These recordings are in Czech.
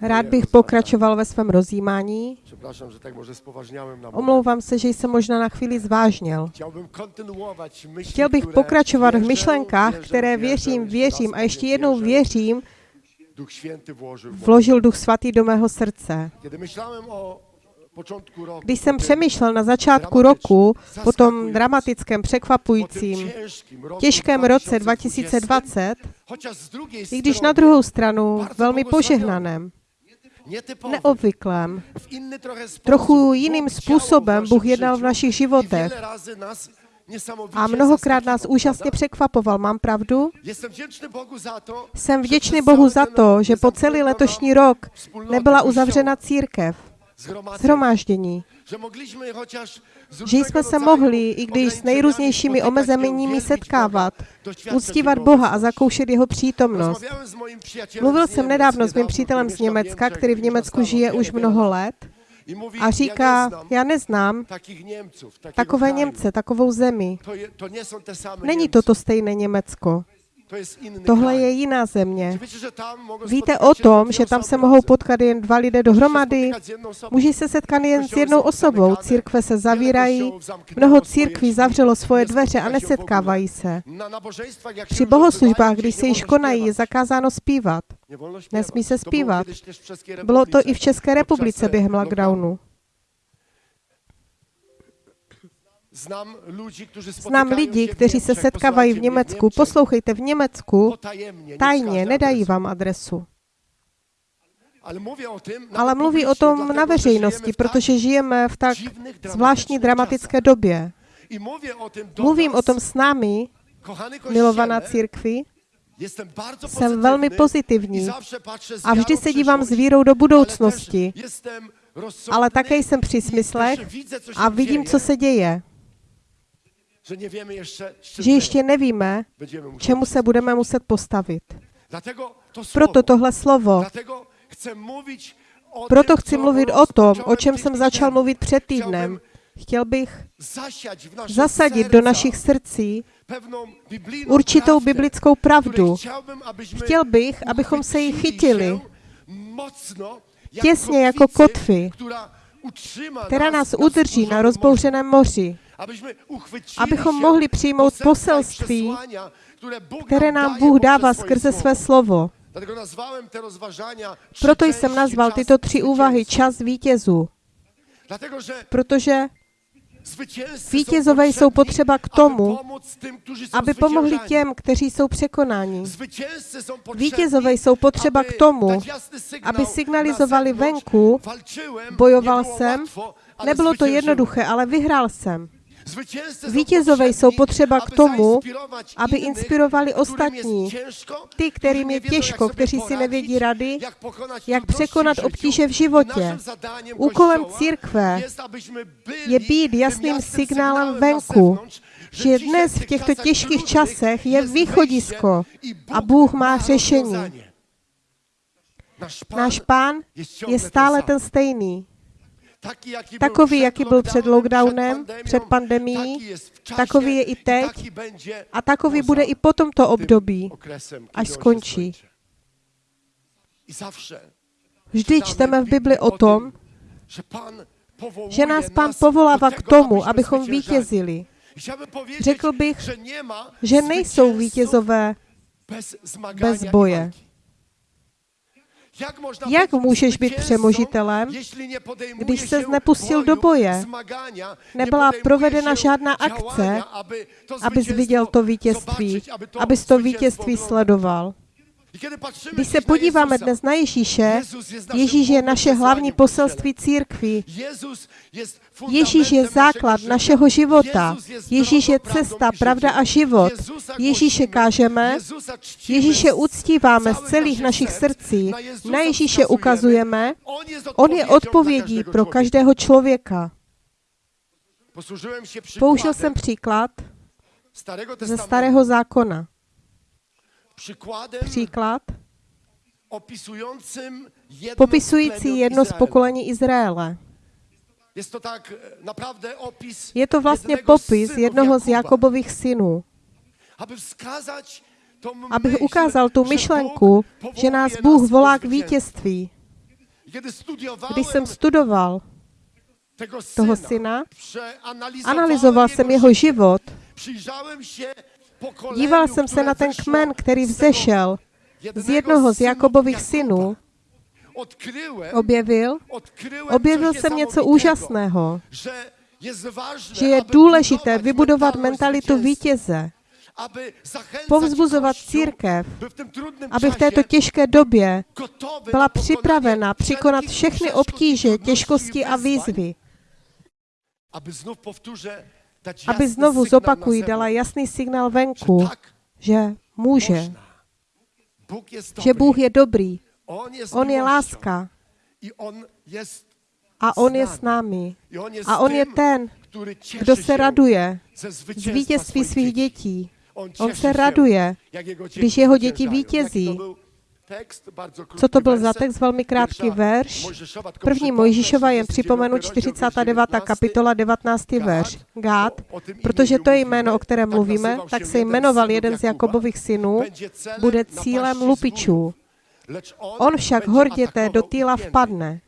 Rád bych pokračoval ve svém rozjímání. Omlouvám se, že jsem možná na chvíli zvážněl. Myśli, Chtěl bych pokračovat v myšlenkách, které věřím, věřím a ještě jednou věřím, vložil Duch Svatý do mého srdce. Když jsem přemýšlel na začátku roku, po tom dramatickém, překvapujícím, těžkém roce 2020, chociaż z drugiej i když na druhou stranu velmi požehnaném, neobvyklém, trochu jiným způsobem Bůh jednal v našich životech. a mnohokrát nás úžasně překvapoval. Mám pravdu? Jsem vděčný Bohu za to, že po celý letošní rok nebyla uzavřena církev, zgromadzenia, shromáždění, że mogliśmy chociaż z že jsme se mohli, i když s nejrůznějšími omezeními setkávat, uctívat Boha a zakoušet jeho přítomnost. Mluvil jsem nedávno s mým přítelem z Německa, který v Německu žije už mnoho let a říká, já neznám takové. Němce, takovou zemi. Není to to stejné Německo. Tohle je jiná země. Víte o tom, že tam se mohou potkat jen dva lidé dohromady? Může se setkat jen s jednou osobou. Církve se zavírají, mnoho církví zavřelo svoje dveře a nesetkávají se. Při bohoslužbách, když se již konají, je zakázáno zpívat. Nesmí se zpívat. Bylo to i v České republice během lockdownu. lockdownu. Znám ludzi, którzy Znám lidi, kteří se setkávají v Německu. Poslouchejte, v Německu tajně nedají adresu. vám adresu. Ale mluví o tom na veřejnosti, protože žijeme v tak zvláštní dramatické době. Mluvím o tom s námi, milovaná církvi, jsem velmi pozitivní a vždy se dívám s vírou do budoucnosti, ale také jsem při smyslech a vidím, co se děje. że nie wiemy jeszcze, z czym Že ještě nevíme, čemu se budeme muset postavit. Proto tohle slovo, proto chci mluvit o tom, o čem jsem začal mluvit před týdnem. Chtěl bych zasadit do našich srdcí určitou biblickou pravdu. Chtěl bych, abychom se jí chytili się mocno, jak těsně jako kotvy, která nás udrží na rozbouřeném moři, abychom mohli přijmout poselství, které nám Bůh poprzez dává skrze své slovo. Trzy Proto jsem nazval tyto tři úvahy čas vítězů, protože vítězové jsou potřeba k tomu, aby pomohli těm, kteří jsou překonáni. Vítězové jsou potřeba k tomu, aby na signalizovali venku, bojoval jsem, nebylo to jednoduché, ale vyhrál jsem. Vítězové jsou potřeba k tomu, aby inspirovali ostatní, ty, kterým je těžko, kteří si nevědí rady, jak překonat obtíže v životě. Úkolem církve je být jasným signálem venku, že dnes v těchto těžkých časech je východisko a Bůh má řešení. Náš pán je stále ten stejný. Takový, jaký byl před lockdownem, před czasie takový je i teď a takový bude i po tomto období. až skončí. Vždy čteme v Bibli o tom, že nás pán povolává k tomu, abychom vítězili. Řekl bych, Že nejsou vítězové bez boje. Jak, můžeš být přemožitelem, když ses nepustil do boje? Nebyla provedena žádná akce, abys viděl to vítězství, abys to vítězství sledoval. Když se podíváme dnes na Ježíše, Ježíš je naše hlavní poselství církví. Ježíš je základ našeho života. Ježíš je cesta, pravda a život. Ježíše kážeme, Ježíše uctíváme z celých našich srdcí. Na Ježíše ukazujeme, On je odpovědí pro každého člověka. Použil jsem příklad ze starého zákona. Příklad? popisující jedno z pokolení Izraele. Jest to tak naprawdę opis Je to vlastně jednego z popis jednoho z Jakobových synů, abych ukázal tu myšlenku, že nás Bůh volá k vítězství. Když jsem studoval toho syna, analyzoval jsem jeho život, díval jsem se na ten kmen, který vzešel z jednoho z Jakobových synů, objevil, objevil jsem něco úžasného, že je důležité vybudovat mentalitu vítěze, povzbuzovat církev, aby v této těžké době byla připravena překonat všechny obtíže, těžkosti a výzvy. Aby znovu zopakují, dala jasný signál venku, že může, že Bůh je dobrý, On je láska. A On je s námi. A On je ten, kdo se raduje z vítězství svých dětí. On se raduje, když jeho děti vítězí. Co to byl za text? Velmi krátký verš. První Mojžíšova jen připomenu 49. kapitola 19. verš. Gád, protože to je jméno, o kterém mluvíme, tak se jmenoval jeden z Jakobových synů, bude cílem lupičů. On však horděte do týla vpadne.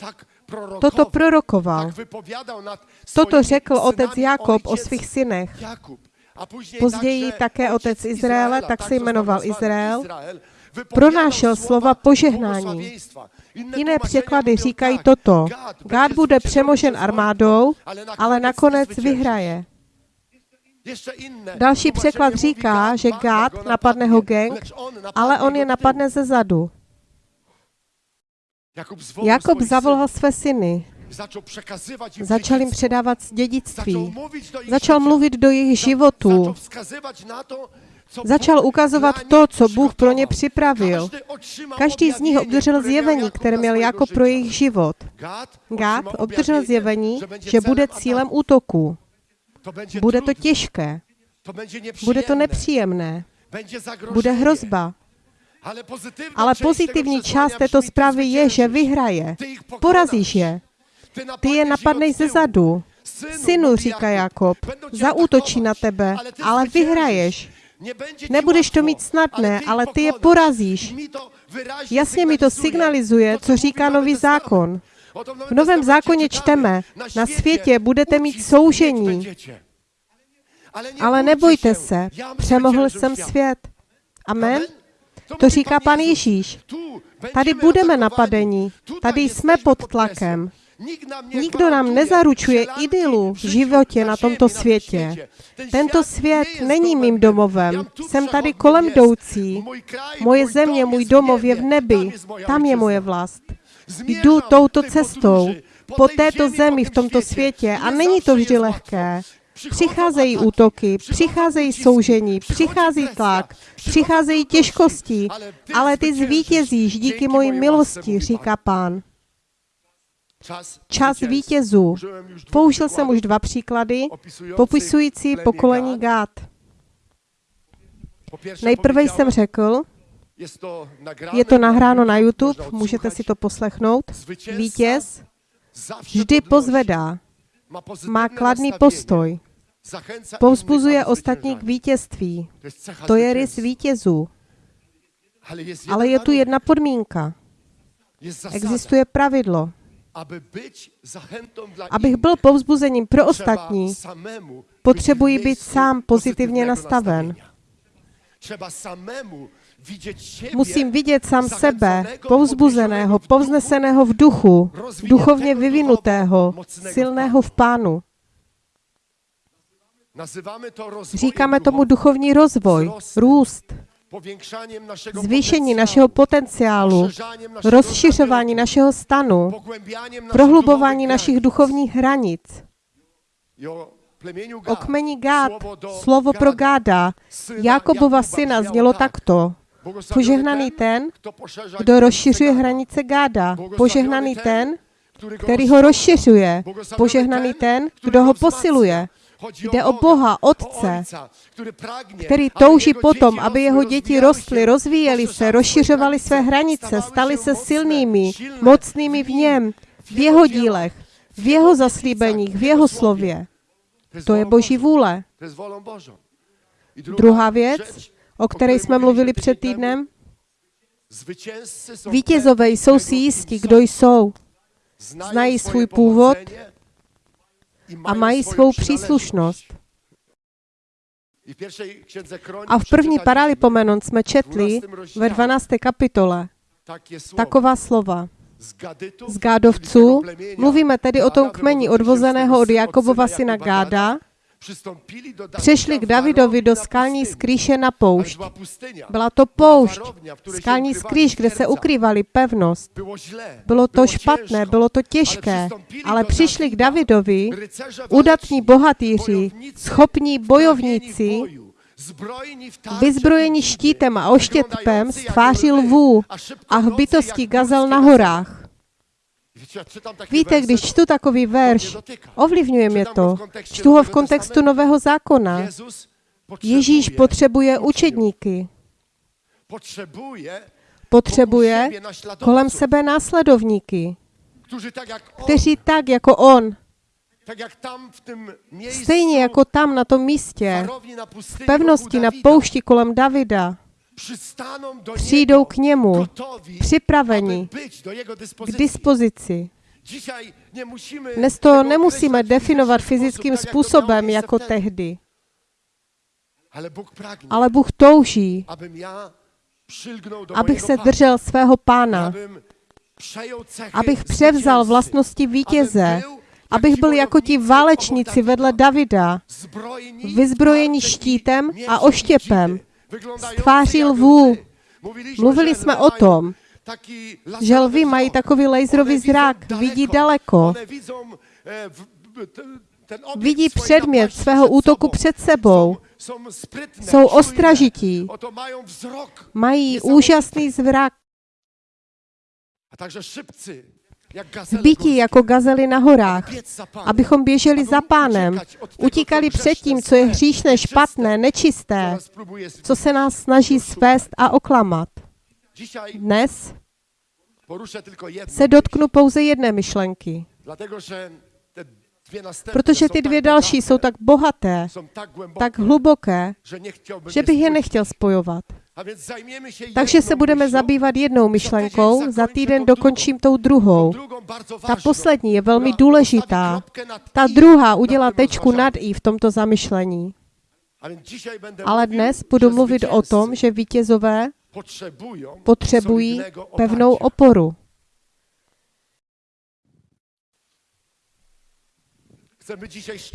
Toto prorokoval. Toto řekl otec Jakob o svých synech. Později také otec Izraele, tak se jmenoval Izrael, pronášel slova požehnání. Jiné překlady říkají toto. Gád bude přemožen armádou, ale nakonec vyhraje. Další překlad říká, že Gád napadne ho gang, ale on je napadne ze zadu. Jakob zavolal své syny. Začal jim předávat dědictví. Začal mluvit do jejich životů. Začal ukazovat to, co Bůh pro ně připravil. Každý z nich obdržel zjevení, které měl jako pro jejich život. Gad obdržel zjevení, že bude cílem útoku. Bude to těžké. Bude to nepříjemné. Bude hrozba. Ale pozitivní část této zprávy je, že vyhraje. Porazíš je. Ty je napadneš ze zadu. Synu, říká Jakob, zaútočí na tebe, ale vyhraješ. Nebudeš to mít snadné, ale ty je porazíš. Jasně mi to signalizuje, co říká nový zákon. V novém zákoně čteme, na světě budete mít soužení. Ale nebojte se, přemohl jsem svět. Amen? To říká pan Ježíš. Tady budeme napadení, tady jsme pod tlakem. Nikdo nám nezaručuje idylu v životě na tomto světě. Tento svět není mým domovem. Jsem tady kolem jdoucí. Moje země, můj domov je v nebi. Tam je moje vlast. Jdu touto cestou, po této zemi v tomto světě. a není to vždy lehké. Přicházejí útoky, přicházejí soužení, přichází tlak, přicházejí těžkosti, ale ty zvítězíš díky mojí milosti, říká pán. Čas vítězů. Použil jsem už dva příklady, popisující pokolení Gát. Nejprve jsem řekl, je to nahráno na YouTube, můžete si to poslechnout. Vítěz vždy pozvedá, má kladný postoj, povzbuzuje ostatní k vítězství. To je rys vítězů. Ale je tu jedna podmínka. Existuje pravidlo. Abych byl povzbuzením pro ostatní, potřebuji být sám pozitivně nastaven. Musím vidět sám sebe, povzbuzeného, povzneseného v duchu, duchovně vyvinutého, silného v pánu. Říkáme tomu duchovní rozvoj, růst, zvýšení našeho potenciálu, rozšiřování našeho stanu, prohlubování našich duchovních hranic. O kmeni Gád, slovo pro Gáda, Jakobova syna znělo takto. Požehnaný ten, kdo rozšiřuje hranice Gáda. Požehnaný ten, který ho rozšiřuje. Požehnaný ten, kdo ho posiluje. Jde o Boha, Otce, který touží potom, aby jeho děti rostly, rozvíjely se, rozšiřovaly své hranice, staly se silnými, mocnými v něm, v jeho dílech, v jeho zaslíbeních, v jeho slově. To je Boží vůle. Druhá věc, o které jsme mluvili před týdnem? Vítězové jsou tego, si jistí, kdo jsou znají svůj původ a mají svou příslušnost. A v první Paralipomenon jsme četli ve 12. kapitole. Taková slova. Z Gádovců, mluvíme tedy o tom kmeni odvozeného od Jakobova syna Gáda, přešli k Davidovi do skalní skrýše na poušť. Byla to poušť, skalní skrýž, kde se ukrývali pevnost. Bylo to špatné, bylo to těžké, ale přišli k Davidovi udatní bohatýři, schopní bojovníci, boju, zbrojeni v tarcze vyzbrojeni i štítem a wyglądający z tváří lvů a jak gazel górskie na horách. Víte, když čtu takový verš, ovlivňuje mě to. Čtu ho v kontextu Nového zákona. Ježíš potřebuje učedníky. Potřebuje kolem sebe následovníky, kteří tak jako on, stejně jako tam na tom místě, v pevnosti na poušti kolem Davida, přijdou k němu, připraveni k dispozici. Dnes to nemusíme definovat fyzickým způsobem jako tehdy, Ale Bůh touží, abych se držel svého pána, abych převzal vlastnosti vítěze, abych byl jako ti válečníci vedle Davida, zbrojeni vyzbrojeni štítem a oštěpem, dzidy, wyglądający tváří jak lvů. Mluvili jsme o tom, že lvy mají takový laserový zrak, vidí daleko, e, obiekt vidí předmět svého útoku před sebou, jsou ostražití, mají úžasný zrak, Górskie. jako gazely na horách, abychom běželi za pánem, utíkali před tím, co je hříšné, špatné, nečisté, co se nás snaží svést a oklamat. Dnes se dotknu pouze jedné myšlenky, protože ty dvě další jsou tak bohaté, tak hluboké, že bych je nechtěl spojovat. Takže se budeme zabývat jednou myšlenkou, za týden dokončím tou druhou. Ta poslední je velmi důležitá. Ta druhá udělá tečku nad i v tomto zamyšlení. Ale dnes budu mluvit o tom, že vítězové potřebují pevnou oporu.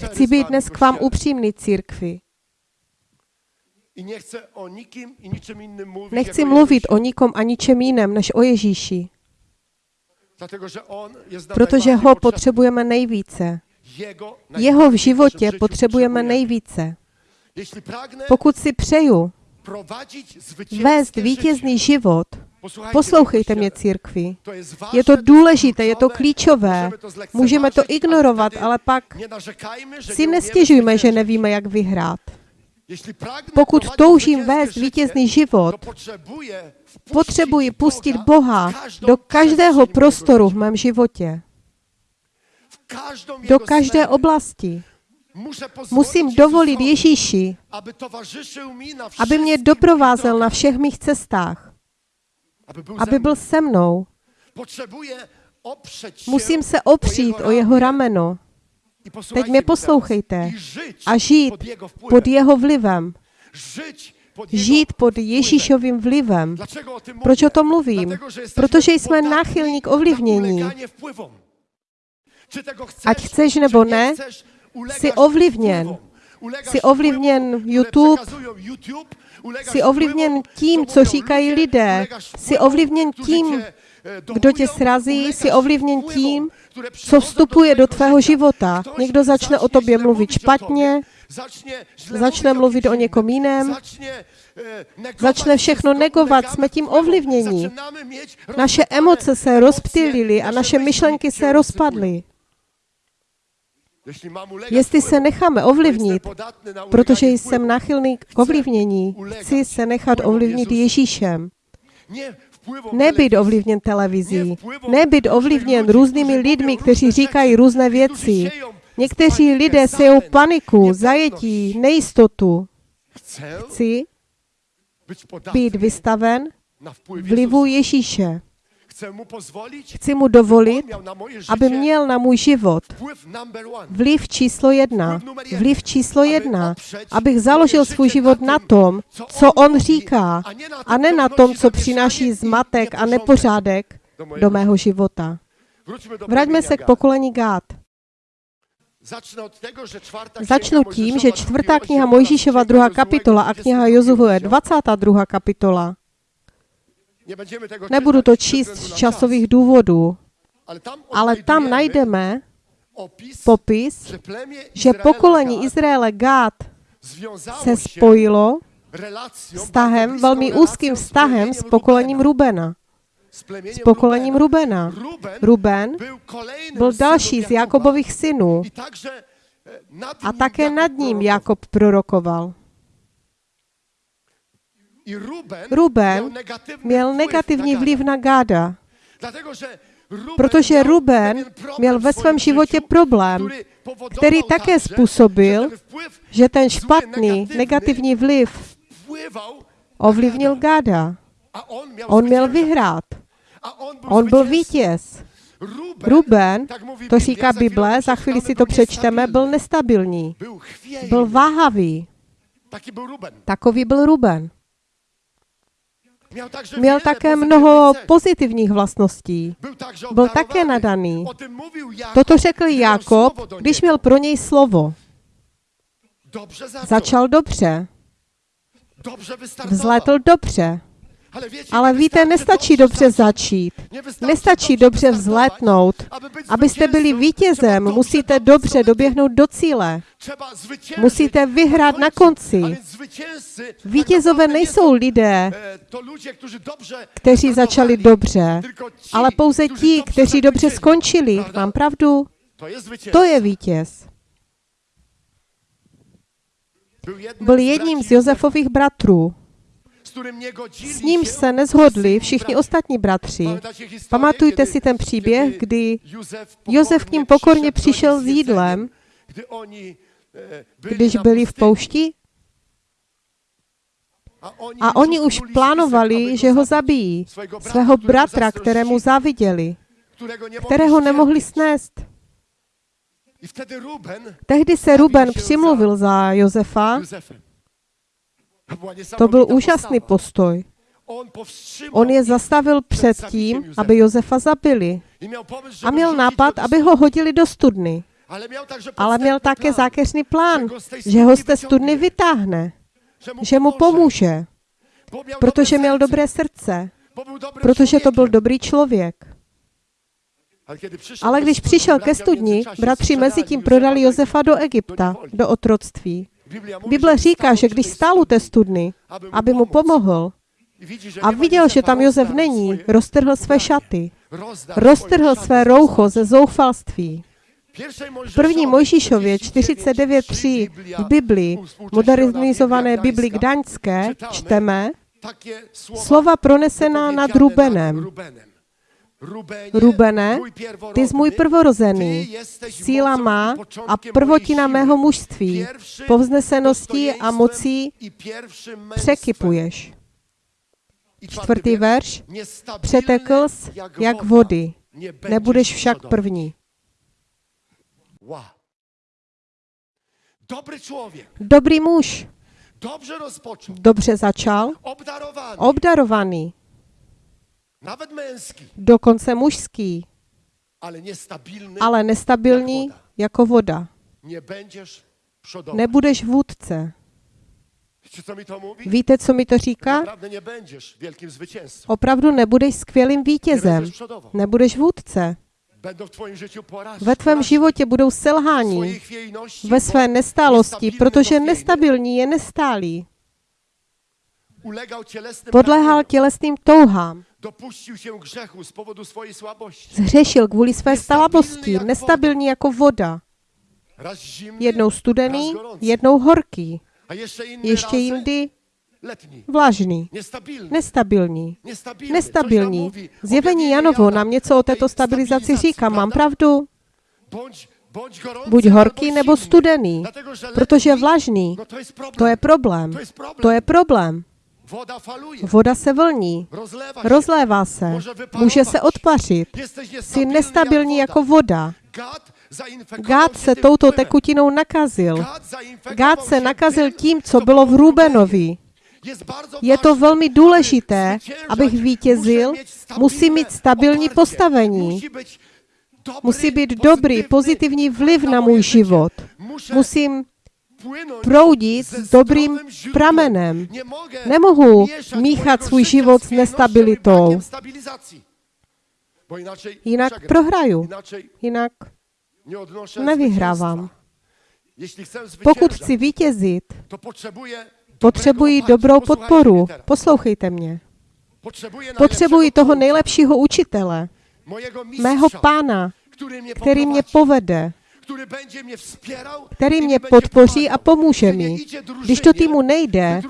Chci být dnes k vám upřímný církvi. I nie chcę o nikim i niczym innym mówić, Nechci jak o mluvit o nikom a ničem jiném, než o Ježíši, protože ho potřebujeme nejvíce. Jeho v životě potřebujeme nejvíce. Pokud si přeju vést vítězný život, poslouchejte mě, církvi. Je to důležité, je to klíčové. Můžeme to ignorovat, ale pak si nestěžujme, že nevíme, jak vyhrát. Pokud toužím vést vítězný život, potřebuji pustit Boha do každého prostoru v mém životě, do každé oblasti. Musím dovolit Ježíši, aby mě doprovázel na všech mých cestách, aby byl se mnou. Musím se opřít o jeho rameno Teď mě poslouchejte. A žít pod jeho vlivem. Žít pod. Ježíšovým vlivem. Proč o tom mluvím? Protože jsme náchylní k ovlivnění. Ať chceš nebo ne, jsi ovlivněn. Jsi ovlivněn YouTube, Jsi ovlivněn tím, co říkají lidé. Jsi ovlivněn tím, kdo tě srazí, jsi ovlivněn tím, co vstupuje do tvého života. Někdo začne o tobě mluvit špatně, začne mluvit o někom jiném, začne všechno negovat, jsme tím mieć Naše emoce se emocje, rozptylily a naše myšlenky se rozpadly. Jestli se necháme ovlivnit, protože jsem náchylný k ovlivnění, chci se nechat ovlivnit Ježíšem. Nebyt ovlivněn televizí, nebyt ovlivněn různými lidmi, kteří říkají různé věci. Někteří lidé sejou paniku, zajetí, nejistotu. Chci, být vystaven vlivu. Ježíše. Chci mu dovolit, aby měl na můj život vliv číslo jedna. Vliv číslo jedna. Abych založil svůj život na tom, co on říká, a ne na tom, co přináší zmatek a nepořádek do mého života. Vraťme se k pokolení Gád. Czwarta Začnu tím, že čtvrtá kniha Mojžíšova, druhá kapitola a 22 kniha rozdział. 22. kapitola. Nebudu to číst z časových důvodů, ale tam, najdeme opis, popis, že pokolení Izraele Gád se spojilo vztahem, velmi úzkým vztahem s pokolením Rubena. S pokolením Rubena. Ruben byl další z Jakobových synů e, nad a také nad ním. Jakob prorokoval. Ruben, Měl negativní vliv na Gáda, protože Ruben měl ve svém životě problém, který také způsobil, že ten špatný, negativní vliv ovlivnil Gáda. on měl vyhrát. On byl, vítěz. Ruben, to říká Bible, za chvíli si to přečteme, byl nestabilní. Byl váhavý. Takový byl Ruben. Měl také mnoho pozitivních vlastností. Byl také nadaný. Toto řekl Jakob, když měl pro něj slovo. Začal dobře, vzletl dobře. Ale, víte, nestačí dobře začít. Nestačí dobře być Abyste byli vítězem, musíte dobře doběhnout do cíle. Musíte vyhrát na konci. Vítězové nejsou lidé, e, dobrze kteří začali dobře, ale pouze ti, kteří dobře skončili. Mám pravdu? To je vítěz. Byl jedním z Josefových bratrů. z którym nie godzili S nímž się se nezhodli všichni ostatní bratři. Pamatujte si ten příběh, kdy Josef k ním pokorně přišel s jídlem, e, byli když byli v poušti A oni, už plánovali, že ho zabijí. Svého bratra, kterému záviděli, kterého nemohli snést. Tehdy se Ruben přimluvil za Josefa. To, byl úžasný postoj. On je zastavil před tím, aby Josefa zabili. A měl nápad, aby ho hodili do studny. Ale měl, také zákeřný plán, že ho z té studny vytáhne, že mu, že mu pomůže, protože měl dobré srdce, protože to byl dobrý člověk. Ale, když přišel ke studni, bratři mezi tím prodali Josefa do Egypta, do otroctví. Bible říká, že když stál u té studny, aby mu pomohl a viděl, že tam Josef rozdarł není, roztrhl své šaty, roztrhl své roucho ze zoufalství. V první Mojžíšově 49:3 49.3 Biblia v Biblii, modernizované Biblia Bibli Gdańska, Gdaňské, čteme slova pronesená nad wypowiedziane Rubenem. Rubene, ty jsi můj prvorozený, síla má a prvotina mého mužství, Pierwszym povzneseností a mocí překypuješ. Čtvrtý verš, přetekl jsi jak vody, nebudeš však první. Dobrý muž, dobře začal, obdarovaný, nawet męski, dokonce mužský, ale niestabilny, ale nestabilní jako voda. nie będziesz przodował. Nebudeš vůdce. Wiecie, co mi to mówi? Víte, co mi to říká? Opravdu nebudeš skvělým vítězem. Nebudeš vůdce. Ve tvém životě budou selhání, ve své nestálosti, protože nestabilní je nestálý. Podléhal tělesným touhám. Się grzechu z powodu swojej słabości. Zhřešil kvůli své slabosti, nestabilní jako voda. Jednou studený, jednou horký, ještě jindy vlažný. Nestabilní. Nestabilní. Zjevení Janovo nám něco o této stabilizaci říká. Mám pravdu? Buď horký nebo studený, protože vlažný, no to je problém. To je problém. Voda se vlní, rozlévá se, může se odpařit. Jsi nestabilní jako voda. Gad zainfekował Gád se touto tekutinou nakazil. Gád se nakazil tím, co bylo v Rubenovi. Je to velmi důležité, abych vítězil, musí mít stabilní postavení. Musí být dobrý, pozitivní vliv na můj život. Musím proudit s dobrým pramenem. Nemohu míchat svůj život s nestabilitou. Jinak prohraju. Jinak nevyhrávám. Pokud chci vítězit, potřebuji dobrou podporu. Poslouchejte mě. Potřebuji toho nejlepšího učitele, mého pána, který mě povede, který mě podpoří a pomůže mi. Když to týmu nejde,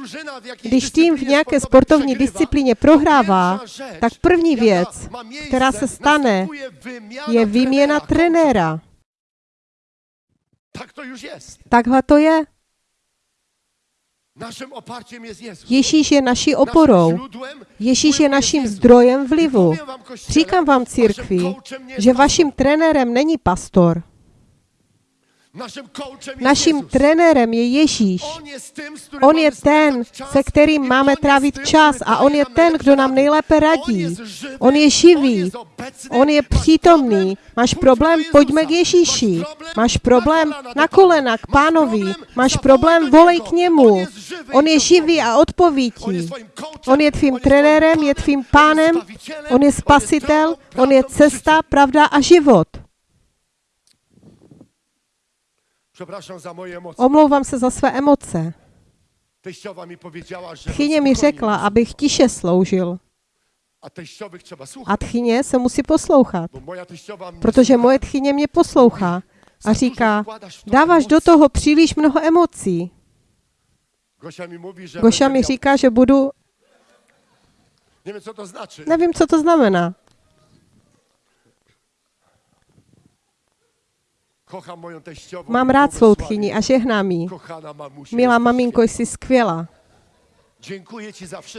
když tým v nějaké sportovní disciplíně prohrává, tak první věc, která se stane, je výměna trenéra. Takhle to je. Ježíš je naší oporou. Ježíš je naším zdrojem vlivu. Říkám vám církvi, že vaším trenérem není pastor. Naším trenérem je Ježíš. On je ten, se kterým máme trávit čas a on je ten, kdo nám nejlépe radí. On je živý, on je přítomný. Máš problém, pojďme k. Ježíši. Máš problém, na kolena k pánovi. Máš problém, volej k němu. On je živý a odpoví ti. On je tvým trenérem, je tvým pánem, on je spasitel, on je cesta, pravda a život. Przepraszam za moje emocje. Omlouvám se za své emoce. Teściowa mi powiedziała, że Tchyně mi řekla, abych tiše sloužil. A teściowych trzeba słuchać, A tchyně se musí poslouchat, bo moja teściowa mnie protože moje tchyně mě poslouchá a říká, dáváš do toho příliš mnoho emocí. Gosia mi mówi, że Goša będę mi miał- říká, že budu, Nie wiem, co to znaczy. nevím, co to znamená. Mám rád svou tchyni a žehnám jí. Milá maminko, jsi skvělá.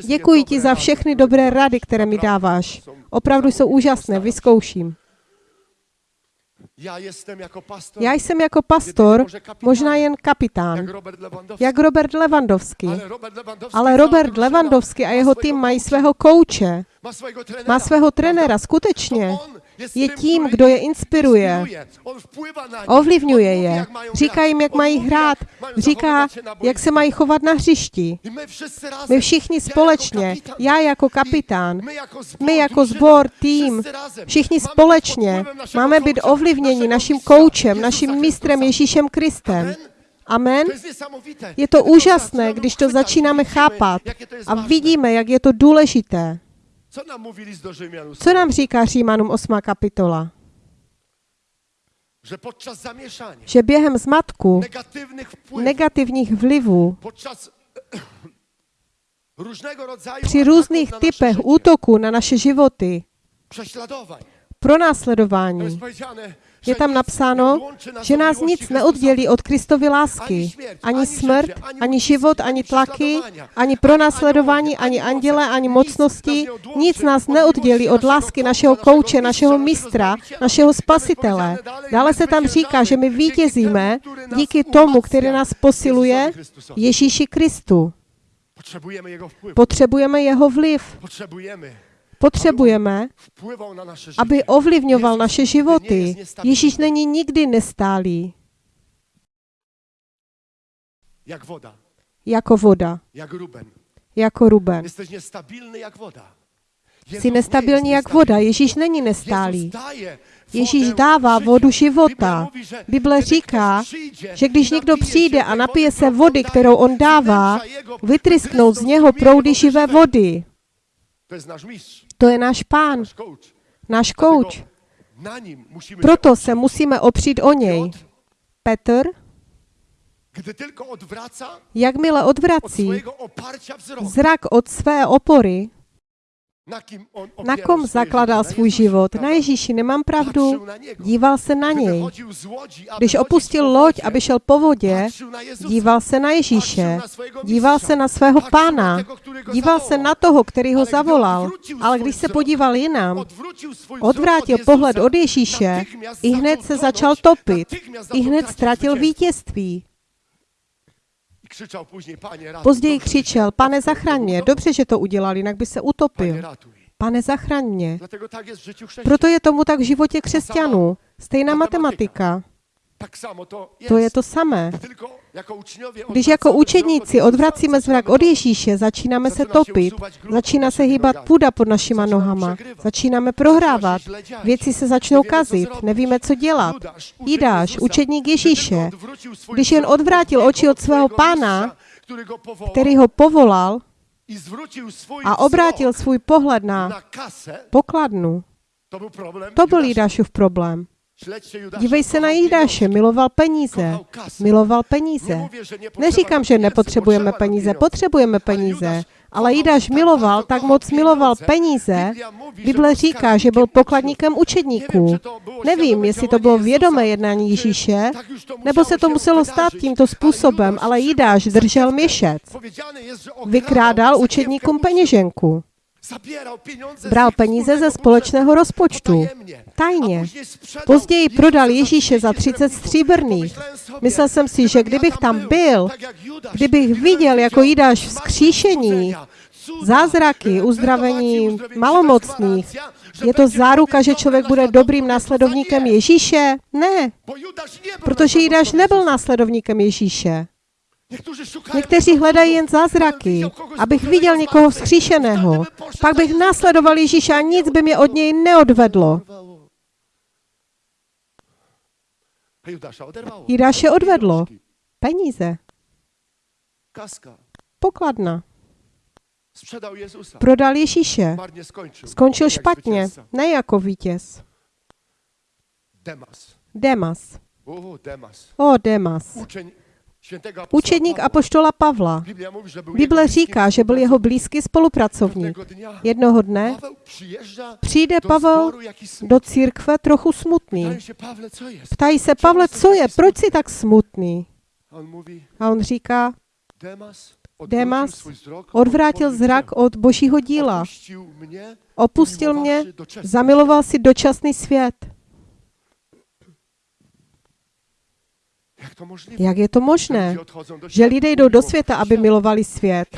Děkuji ti za všechny dobré rady, které mi dáváš. Opravdu jsou úžasné, vyzkouším. Jako Já jsem jako pastor možná jen kapitán, jak Robert Lewandowski. Ale Robert Lewandowski a jeho tým mají svého kouče, má svého trenéra, skutečně. Je tím, kdo je inspiruje, ovlivňuje je, říká jim, jak mají hrát, říká, jak se mají chovat na hřišti. My všichni ja jako společně, já jako kapitán, my jako zbor, jako tým, všichni společně. máme být ovlivněni naším koučem, naším mistrem Ježíšem Kristem. Amen. Je to úžasné, když to začínáme chápat a vidíme, jak je to důležité. Co mówi list do Rzymian? Co nám říká Římanům 8. kapitola? Podczas zamieszania, Že během zmatku, wpływów, negativních vlivů, podczas při různých typech útoků na naše životy, pronásledování, je tam napsáno, že nás nic neoddělí od Kristovy lásky. Ani smrt, ani život, ani tlaky, ani pronásledování, ani anděle, ani mocnosti. Nic nás neoddělí od lásky našeho kouče, našeho mistra, našeho spasitele. Dále se tam říká, že my vítězíme díky tomu, který nás posiluje, Ježíši Kristu. Potřebujeme jeho vliv. Potřebujeme, aby ovlivňoval naše životy. Ježíš není nikdy nestálý, Jak woda, jako voda, jak Ruben. jako Ruben. Jesteś niestabilny jak woda. Jezus Jsi nestabilní jak voda. Ježíš není nestálý. Ježíš dává vodu života. Bible říká, že když někdo přijde a napije se vody, kterou on dává, vytrysknou z něho proudy živé vody. To To je náš pán, náš kouč. Proto se musíme opřít o něj. Petr, jakmile od odvrací zrak od své opory Na, kom? Na svůj život? Na Ježíši, nemám pravdu? Díval se na něj. Když opustil loď, aby šel po vodě, díval se na Ježíše, díval se na svého pána, díval se na toho, který ho zavolal. Ale když se podíval jinam, odvrátil pohled od Ježíše, i hned se začal topit. I hned ztratil vítězství. Později křičel, pane zachraň mě, dobře, že to udělal, jinak by se utopil. Pane zachraň mě. Proto je tomu tak v životě křesťanů. Stejná matematika. To je to samé. Jako Když jako učedníci odvracíme zrak od Ježíše, začínáme se topit, začíná se hýbat půda pod našima nohama, začínáme prohrávat, věci se začnou kazit, nevíme, co dělat. Jidáš, učedník Ježíše, když jen odvrátil oči od svého pána, který ho povolal a obrátil svůj pohled na pokladnu, to byl. Jidášův problém. Dívej se na Jidáše, miloval peníze, miloval peníze. Neříkám, že nepotřebujeme peníze, potřebujeme peníze, ale Jidáš miloval, tak moc miloval peníze. Bible říká, že byl pokladníkem učedníků. Nevím, jestli to bylo vědomé jednání Ježíše, nebo se to muselo stát tímto způsobem, ale Jidáš držel měšec. Vykrádal učedníkům peněženku. Bral peníze ze společného rozpočtu. Tajně. Později prodal Ježíše za 30 stříbrných. Myslel jsem si, že kdybych tam byl, kdybych viděl jako Jidáš vzkříšení, zázraky, uzdravení malomocných, je to záruka, že člověk bude dobrým následovníkem Ježíše? Ne, protože Jidáš nebyl následovníkem Ježíše. Někteří hledají jen zázraky, abych viděl někoho vzkříšeného. Pak bych následoval Ježíše a nic by mě od něj neodvedlo. Jidáše odvedlo. Peníze. Pokladna. Prodal Ježíše. Skončil špatně, ne jako vítěz. Demas. Demas. O, Demas. Učedník apoštola Pavla. Bible říká, že byl jeho blízký spolupracovník. Jednoho dne přijde Pavel do církve trochu smutný. Ptají se, Pavle, co je, proč jsi tak smutný? A on říká, Demas, odvrátil zrak od božího díla. Opustil mě, zamiloval si dočasný svět. Jak to możliwe? Jak je to možné, že lidé jdou do světa, aby milovali svět?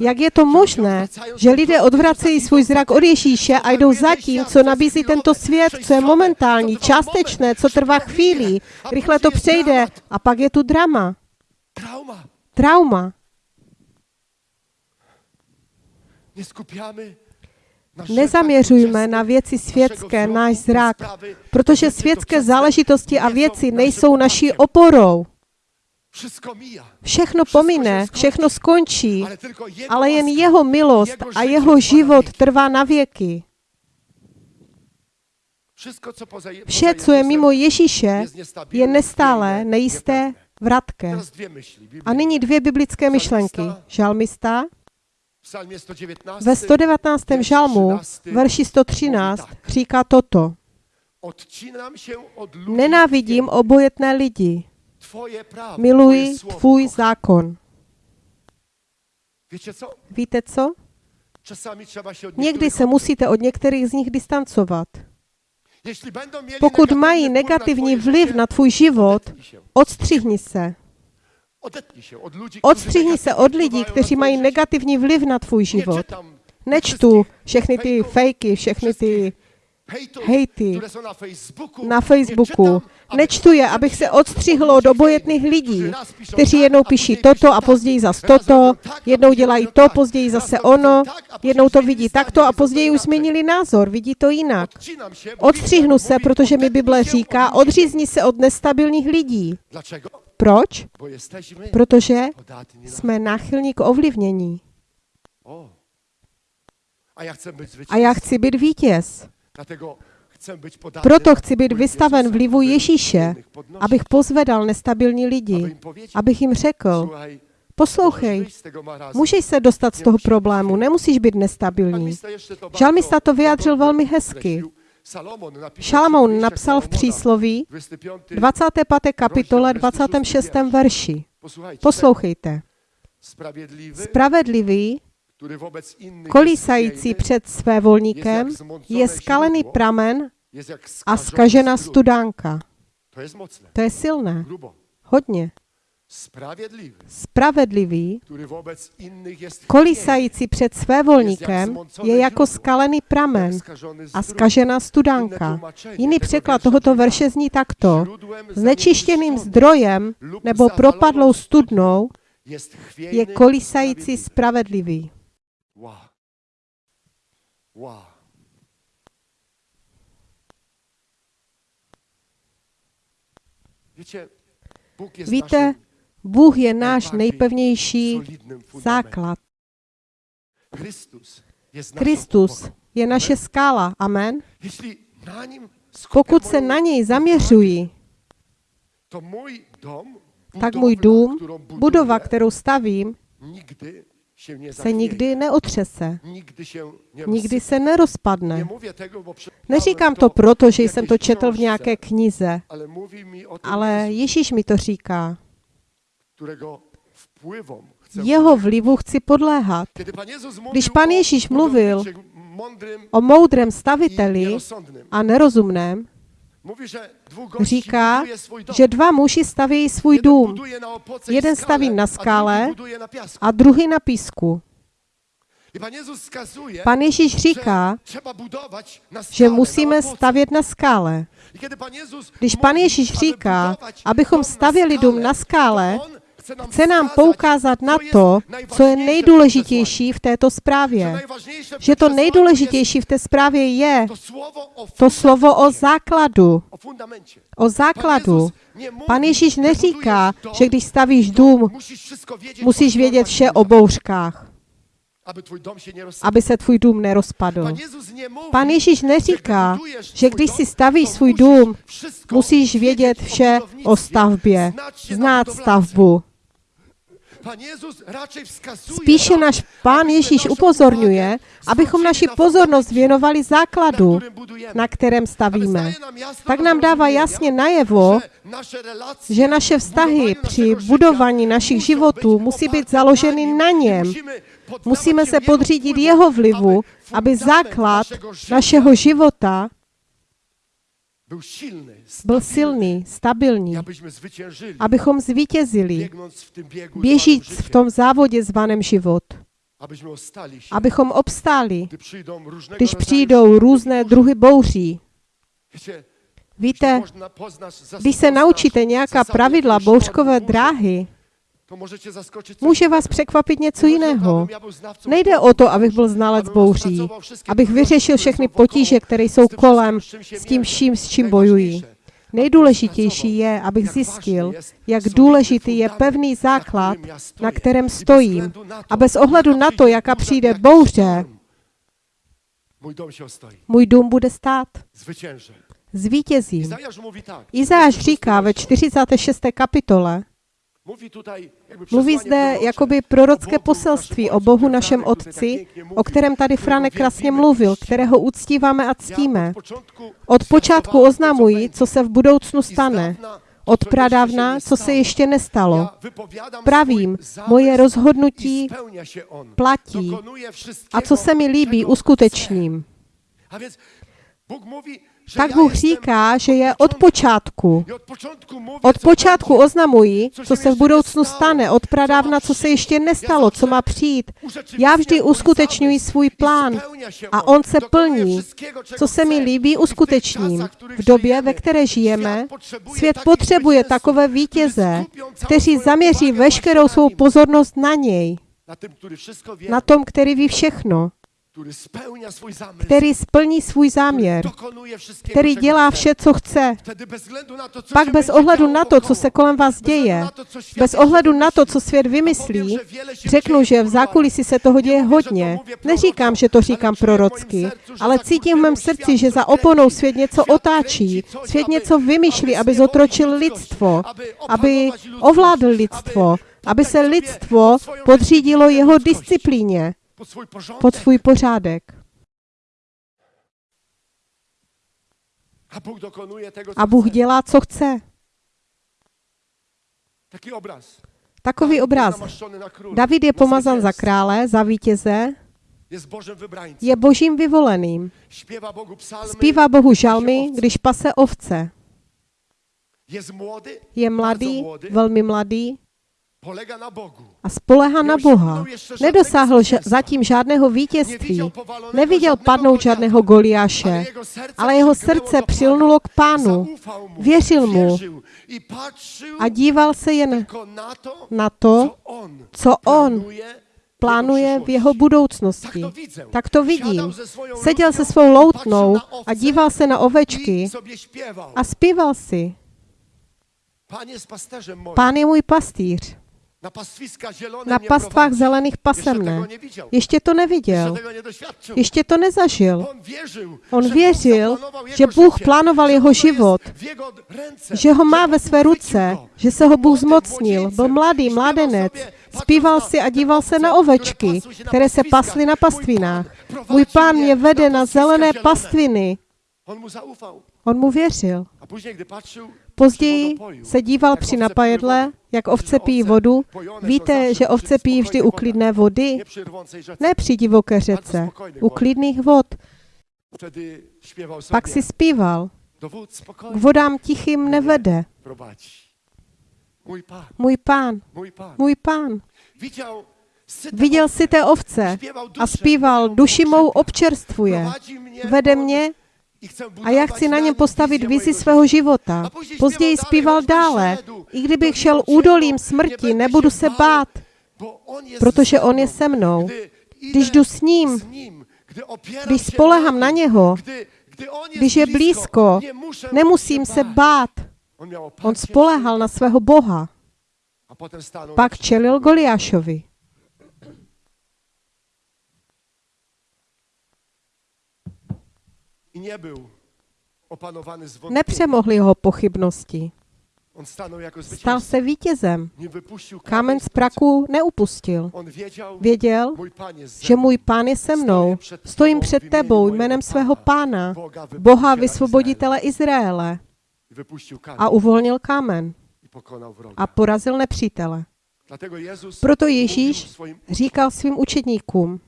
Jak je to možné, že lidé odvracejí svůj zrak od Ježíše a jdou za tím, co nabízí tento svět, co je momentální, částečné, co trvá chvíli. Rychle to přejde a pak je tu drama, Trauma. trauma. Nezaměřujme na věci světské náš zrak, protože světské záležitosti a věci nejsou naší oporou. Všechno pomine, všechno skončí, ale jen jeho milost a jeho život trvá na věky. Vše, co je mimo Ježíše, je nestále, niepewne, nejisté, vratké. A nyní dvě biblické myšlenky. Žalmista. W psalmie 119 ve 119. žalmu, verši 113, říká toto. Nenávidím obojetné lidi, miluji tvůj zákon. Víte co? Někdy se musíte od některých z nich distancovat. Pokud mají negativní vliv na tvůj život, odstřihni se. Odetnij się od ludzi, którzy Odstřihni se od lidí, kteří mají negativní vliv na tvůj život. Nečtu všechny ty fejky, všechny ty hejty na Facebooku. Nečtu je, abych se odstřihl od obojetných lidí, kteří jednou píší toto a později zas Raz toto, jednou dělají to, později zase ono, jednou to vidí takto a později už změnili názor, vidí to jinak. Odstřihnu se, protože mi Bible říká, odřízni se od nestabilních lidí. Proč? Protože jsme náchylní k ovlivnění. A já chci být vítěz. Proto chci být vystaven vlivu Ježíše, abych pozvedal nestabilní lidi, abych jim řekl, Poslouchej, můžeš se dostat z toho problému, nemusíš být nestabilní. Žalmista to vyjádřil velmi hezky. Šalamoun napsal v přísloví 25. 25. kapitole 26. verši. Poslouchejte. Spravedlivý, kolísající před svévolníkem, je skalený pramen a strun. studánka. To je silné. Hodně. Spravedlivý, jest kolísající před svévolníkem, je jako skalený pramen a skažená studánka. Jiný překlad tohoto verše zní takto. Znečištěným zdrojem nebo propadlou studnou je kolísající spravedlivý. Víte, Bůh je náš nejpevnější základ. Kristus je naše skála. Amen. Pokud se na něj zaměřuji, dom, tak můj dům, budova, kterou stavím, se nikdy neotřese. Nikdy se nerozpadne. Neříkám to proto, že jsem to četl v nějaké knize, ale Ježíš mi to říká. Jeho vlivu chci podléhat. Když Pan Ježíš mluvil O moudrém staviteli a nerozumném říká, že dva muži stavějí svůj dům Jeden staví na piasku. a druhý na písku. Pan Ježíš říká, že musíme stavět na skále. Když Pan Ježíš říká, abychom stavěli dům na skále, chce nám poukázat na to, co je nejdůležitější v této zprávě. Že to nejdůležitější v té zprávě je to slovo o základu. o základu. Pan Ježíš neříká, že když stavíš dům, musíš vědět vše o bouřkách, aby se tvůj dům nerozpadl. Pan Ježíš neříká, že když si stavíš svůj dům, musíš vědět vše o stavbě, znát stavbu. Spíše náš Pán Ježíš upozorňuje, abychom naši na pozornost věnovali základu, na kterém stavíme. Tak nám dává jasně najevo, že naše vztahy při budování našich životů musí být založeny na něm. Musíme se podřídit jeho vlivu, aby základ našeho života był silny, byl silný, stabilní, abychom zvítězili, běžíc v tom závodě zvaném život, abychom obstáli, když přijdou různé druhy bouří. Víte, když se naučíte nějaká pravidla bouřkové dráhy, může vás překvapit něco jiného. Nejde o to, abych byl znalec bouří, abych vyřešil všechny potíže, které jsou kolem, s tím vším, s čím bojují. Nejdůležitější je, abych zjistil, jak důležitý je pevný základ, na kterém stojím. A bez ohledu na to, jaká přijde bouře, můj dům bude stát. Zvítězím. Izáš 46 říká ve rozdział. 46. kapitole, mluví zde jakoby prorocké poselství o Bohu našem tak Otci, o kterém tady Franek krásně mluvil, kterého uctíváme a ctíme. Od počátku to, co oznamuji, będzie. co se v budoucnu stane. Od pradávna, co se ještě nestalo. Pravím, moje rozhodnutí platí. A co se mi líbí, uskutečním. Tak Bůh říká, že je od počátku. Od počátku oznamuji, co se v budoucnu stane, od pradávna, co se ještě nestalo, co má přijít. Já vždy uskutečňuji svůj plán a on se plní. Co se mi líbí, uskutečním. V době, ve které žijeme, svět potřebuje takové vítěze, kteří zaměří veškerou svou pozornost na něj, na tom, který ví všechno, který splní svůj záměr, který dělá vše, co chce. Pak bez ohledu na to, co se kolem vás děje, bez ohledu na to, co svět vymyslí, řeknu, že v zákulisí se toho děje hodně. Neříkám, že to říkám prorocky, ale cítím v mém srdci, že za oponou svět něco otáčí. Svět něco vymýšlí, aby zotročil lidstvo, aby ovládl lidstvo, aby se lidstvo podřídilo jeho disciplíně pod svůj pořádek. a Bóg dokonuje tego, co A Bůh chce. dělá, co chce. Taki obraz. Takový obraz. David je pomazan za krále, za vítěze, je božím vyvoleným. Zpívá Bohu žalmy, když pase ovce. Je mladý, velmi mladý. A spolehá na Boha. Nedosáhl ž- zatím žádného vítězství. Neviděl padnout žádného Goliáše, ale jeho srdce přilnulo k pánu. Věřil mu a díval se jen na to, na to, co on plánuje v jeho budoucnosti. Tak to vidím. Seděl se svou loutnou a díval se na ovečky a zpíval si. Pán je můj pastýř. Na pastvách zelených pasem ne. Ještě to neviděl. Ještě to nezažil. On věřil, že Bůh plánoval jeho život, že ho má ve své ruce, že se ho Bůh zmocnil. Byl mladý, mládenec. Zpíval si a díval se na ovečky, které se pasly na pastvinách. Můj pán mě vede na zelené pastviny. On mu věřil. Později se díval při napajedle, jak ovce pijí vodu. Víte, že ovce pijí vždy u klidné vody, ne při divoké řece, u klidných vod. Pak si zpíval. K vodám tichým nevede. Můj pán, můj pán. Viděl si té ovce. a zpíval, duši mou občerstvuje, vede mě a já chci na něm postavit vizi svého života. Později zpíval dále, I kdybych šel údolím smrti, nebudu se bát, protože on je se mnou. Když jdu s ním, když spolehám na něho, když je blízko, nemusím se bát. On, spolehal na svého Boha. Pak čelil. Goliášovi. I nie był opanowany zwątpieniem. Nepřemohli ho pochybnosti. Jako Stal se vítězem. Kámen z praku neupustil. Věděl, že můj pán je se mnou. Stojím před tebou jménem svého pána, Boha vysvoboditele Izraele. A uvolnil kámen a porazil nepřítele. Proto Ježíš říkal svým učedníkům,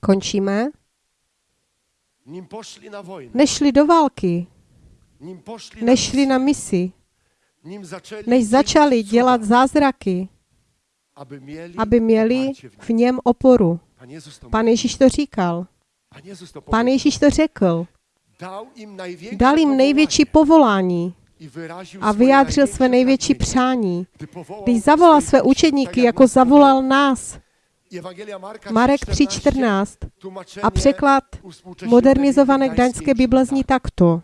končíme, nešli do války, nešli na misi, než začali dělat zázraky, aby měli v něm oporu. Pan. Ježíš to říkal. Pan. Ježíš to řekl. Dal jim největší povolání a vyjádřil své největší přání. Když zavolal své učedníky, jako zavolal nás. Marek 3,14, 3.14 tłumaczenie a překlad modernizované gdaňské Bible zní takto.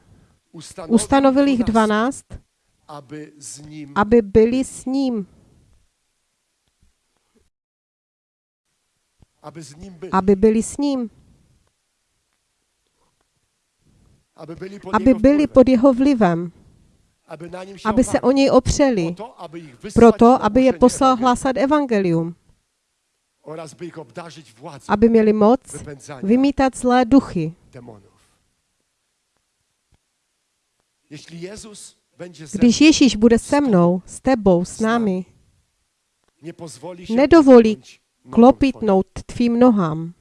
Ustanovil jich 12, 12, aby byli s ním, aby byli, aby byli s ním, aby byli pod jeho vlivem, aby se o něj opřeli, proto, aby je poslal hlásat evangelium, aby měli moc vymítat zlé duchy. Když Ježíš bude se mnou, s tebou, s námi, nedovolí klopitnout tvým nohám.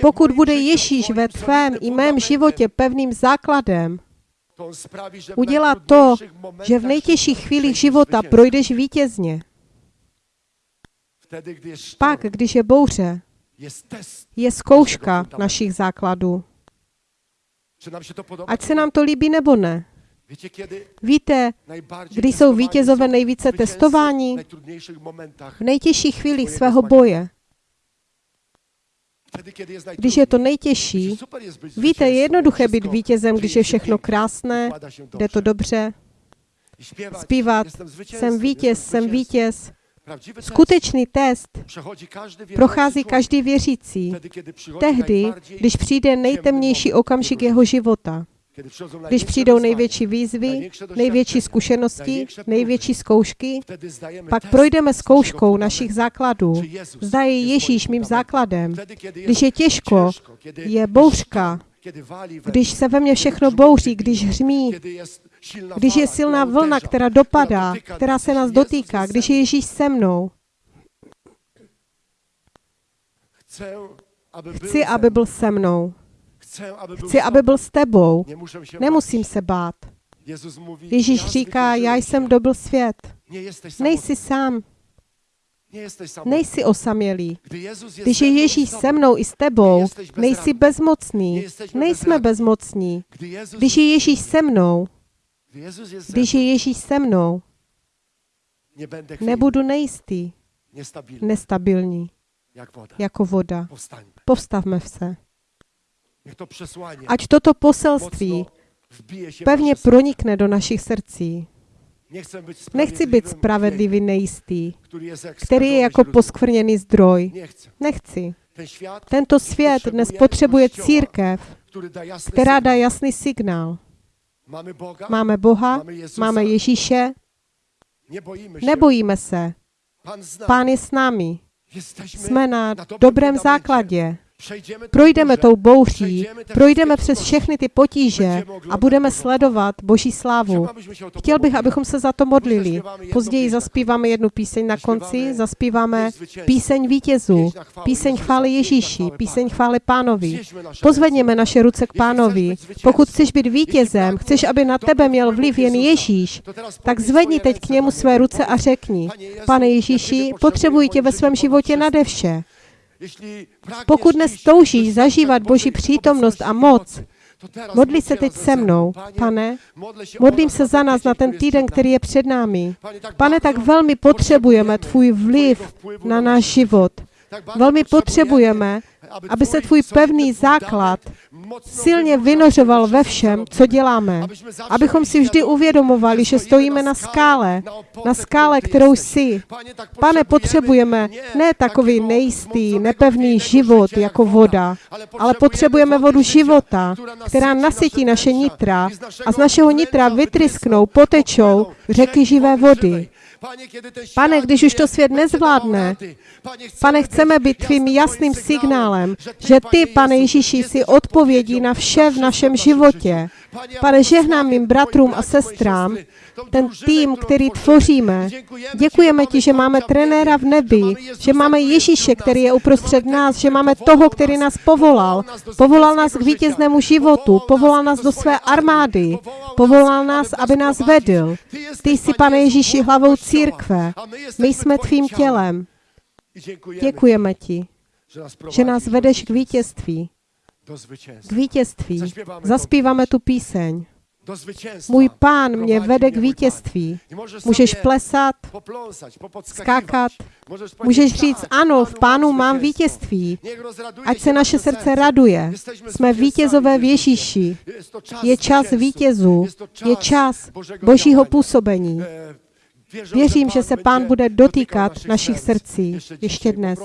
Pokud bude Ježíš ve tvém i mém životě pevným základem, udělá to, že v nejtěžších chvílích života projdeš vítězně. Pak, když je bouře, je zkouška našich základů. Ať se nám to líbí nebo ne. Víte, kdy jsou vítězové nejvíce testováni? v nejtěžších chvílích svého boje, když je to nejtěžší. Víte, je jednoduché být vítězem, když je všechno krásné, jde to dobře. Zpívat, jsem vítěz, jsem vítěz. Skutečný test prochází každý věřící. Tehdy, když přijde nejtemnější okamžik jeho života, když přijdou největší výzvy, největší zkušenosti, největší zkoušky, pak projdeme zkouškou našich základů. Zda je Ježíš mým základem. Když je těžko, je bouřka, když se ve mně všechno bouří, když hřmí, když je silná vlna, která dopadá, která se nás dotýká, když je. Ježíš se mnou, chci, aby byl se mnou. Chci, aby byl s tebou. Nemusím se bát. Ježíš říká, já jsem dobil svět. Nejsi sám, nejsi osamělý. Když je Ježíš se mnou i s tebou, nejsi bezmocný. Nejsme bezmocní. Když je Ježíš se mnou, když je Ježíš se mnou, nebudu nejistý, nestabilní, jako voda. Povstavme se. Ať toto poselství pevně pronikne do našich srdcí. Nechci být spravedlivý nejistý, který je jako poskvrněný zdroj. Nechci. Tento svět dnes potřebuje církev, která dá jasný signál. Máme Boha, mamy Jezusa, máme Ježíše, się. nebojíme se. Zna. Pán je s námi. Jsme na dobrym dobrém základě. Projdeme tou bouří, projdeme přes všechny ty potíže a budeme sledovat Boží slávu. Chtěl bych, abychom se za to modlili. Později zaspíváme jednu píseň na konci, zaspíváme píseň vítězů, píseň chvály Ježíši, píseň chvály pánovi. Pozvedněme naše ruce k pánovi. Pokud chceš být vítězem, chceš, aby na tebe měl vliv jen Ježíš, tak zvedni teď k němu své ruce a řekni, pane Ježíši, potřebuji tě ve svém životě nade vše. Pokud dnes toužíš zažívat Boží přítomnost a moc, modli se teď se mnou. Pane, modlím se za nás na ten týden, který je před námi. Pane, tak velmi potřebujeme tvůj vliv na náš život. Velmi potřebujeme, aby se tvůj pevný základ silně vynořoval ve všem, co děláme. Abychom si vždy uvědomovali, že stojíme na skále, na skále, kterou jsi. Pane, potřebujeme ne takový nejistý, nepevný život jako voda, ale potřebujeme vodu života, která nasytí naše nitra a z našeho nitra vytrysknou, potečou řeky živé vody. Pane, když už to svět nezvládne, Pane, chceme být tvým jasným signálem, že ty, pane Ježíši, jsi odpovědí na vše v našem životě. Pane, žehnám mým bratrům a sestrám, ten tým, který tvoříme. Děkujeme ti, že máme trenéra v nebi, že máme Ježíše, který je uprostřed nás, že máme toho, který nás povolal. Povolal nás k vítěznému životu, povolal nás do své armády, povolal nás, aby nás vedl. Ty jsi, pane Ježíši, hlavou církve. My jsme tvým tělem. Děkujeme ti, že nás vedeš k vítězství. K vítězství. Zaspíváme tu píseň. Můj pán mě vede k vítězství. Můžeš plesat, skákat, můžeš říct, ano, v pánu mám vítězství. Ať se naše srdce raduje. Jsme vítězové v Ježíši. Je čas vítězů. Je čas božího působení. Věřím, že se pán bude dotýkat našich srdcí ještě dnes.